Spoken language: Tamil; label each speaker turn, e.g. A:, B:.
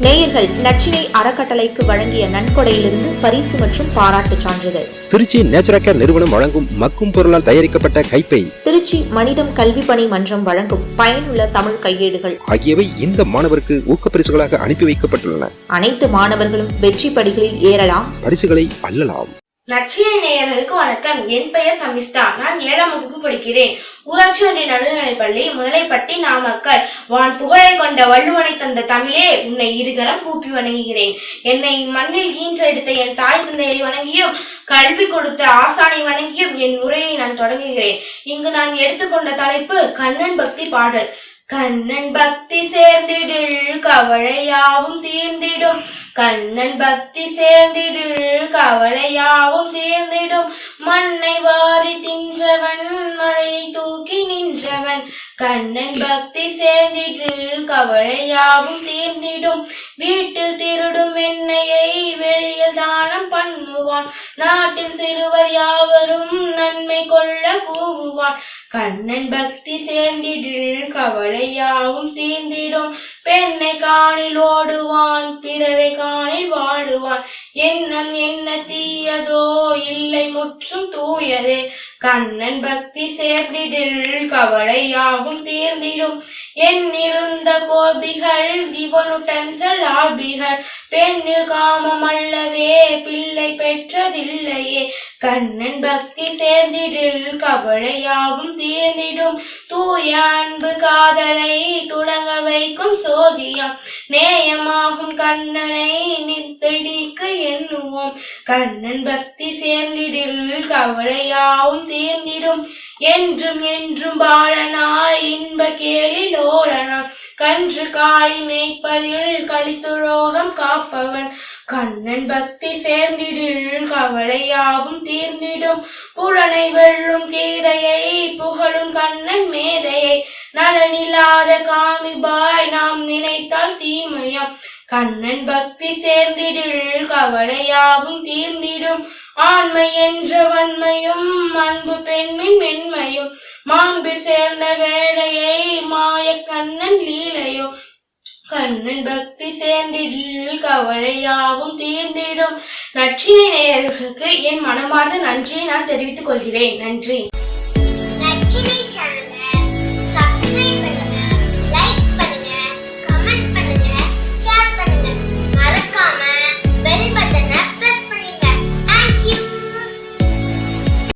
A: நேயர்கள் நச்சினை அறக்கட்டளைக்கு வழங்கிய நன்கொடையிலிருந்து பரிசு மற்றும் பாராட்டுச் சான்றிதழ்.
B: திருச்சி நேச்சுரல் நிறுவனம் வழங்கும் மக்கும் பொருளால் தயாரிக்கப்பட்ட கைப்பை.
A: திருச்சி மனிதம் கல்வி பணி மன்றம் வழங்கும் பயனுள்ள தமிழ் கையேடுகள்.
B: ஆகியவை இந்த மாணவருக்கு ஊக்கப்பரிசுகளாக அனுப்பி வைக்கப்பட்டுள்ளன.
A: அனைத்து மாணவர்களும் வெற்றி படிகளில் ஏறலாம்.
B: பரிசுகளை அள்ளலாம்.
C: நச்சினை நேயர்களுக்கு வணக்கம். என் பெயர் சமிஸ்தா நான் ஏழாம் வகுப்பு படிக்கிறேன். ஊராட்சி ஒன்றிய நடுநிலைப்பள்ளி முதலைப்பட்டி நாமக்கல். வான் புகழை கொண்ட வள்ளுவனை தந்த தமிழே உன்னை இருகரம் கூப்பி வணங்குகிறேன். என்னை மண்ணில் ஈன்ற எடுத்த என் தாய் தந்தையை வணங்கியும் கல்வி கொடுத்த ஆசானை வணங்கியும் என் உரையை நான் தொடங்குகிறேன். இங்கு நான் எடுத்துக்கொண்ட தலைப்பு கண்ணன் பக்தி பாடல். கண்ணன் பக்தி சேர்ந்திடில் கவலையாவும் தீர்ந்திடும். கண்ணன் பக்தி சேர்ந்திடில் கவலையாவும் தீர்ந்திடும். மண்ணை வாரி தின்றவன் மழையை தூக்கி நின்றவன். கண்ணன் பக்தி சேர்ந்திடில் கவலையாவும் தீர்ந்திடும். வீட்டில் திருடும் எண்ணெயை வெளியில் தானம் பண்ணுவான். நாட்டில் சிறுவர் யாவரும் கண்ணன் பக்தி சேர்ந்திடில் கவலையாவும் தீர்ந்திடும். பெண்ணை காணில் ஓடுவான் பிறரை காணில் வாடுவான். எண்ணம் என்ன தீயதோ இல்லை முற்றும் தூயதே. கண்ணன் பக்தி சேர்ந்திடில் கவலையாவும் தீர்ந்திடும். எண்ணிருந்த கோபிகள் இவனுடன் செல்லாபிகள் பெண்ணில் காமம் அல்லவே பிள்ளை பெற்றதில்லையே. கண்ணன் பக்தி சேர்ந்திடில் கவலையாவும் தீர்ந்திடும். தூய அன்பு காதலை துளங்க வைக்கும் சோதியம். நேயமாகும் கண்ணனை எண்ணுவோம் கண்ணன் பக்தி சேர்ந்திடில் கவலையாவும் தீர்ந்திடும். என்றும் என்றும் பாலனாய் இன்ப கேளில் ஓரணாய் கன்று காய் மேய்ப்பதில் கலித்துரோகம் காப்பவன். கண்ணன் பக்தி சேர்ந்திடில் கவலையாவும் தீர்ந்திடும். புலனை வெள்ளும் கீதையை புகழும் கண்ணன் மேதையை நலனில்லாத காமிபாய் நாம் நினைத்தால் தீமையாம். கண்ணன் பக்தி சேர்ந்திடில் கவலையாவும் தீர்ந்திடும். ஆண்மை என்ற வன்மையும் அன்பு பெண்மின் மென்மையும். மாண்பில் சேர்ந்த வேடையை மாய கண்ணன் லீலையோ. கண்ணன் பக்தி சேர்ந்திடில் கவலையாவும் தீர்ந்திடும். நற்றினை நேயர்களுக்கு என் மனமார்ந்த நன்றியை நான் தெரிவித்துக் கொள்கிறேன். நன்றி.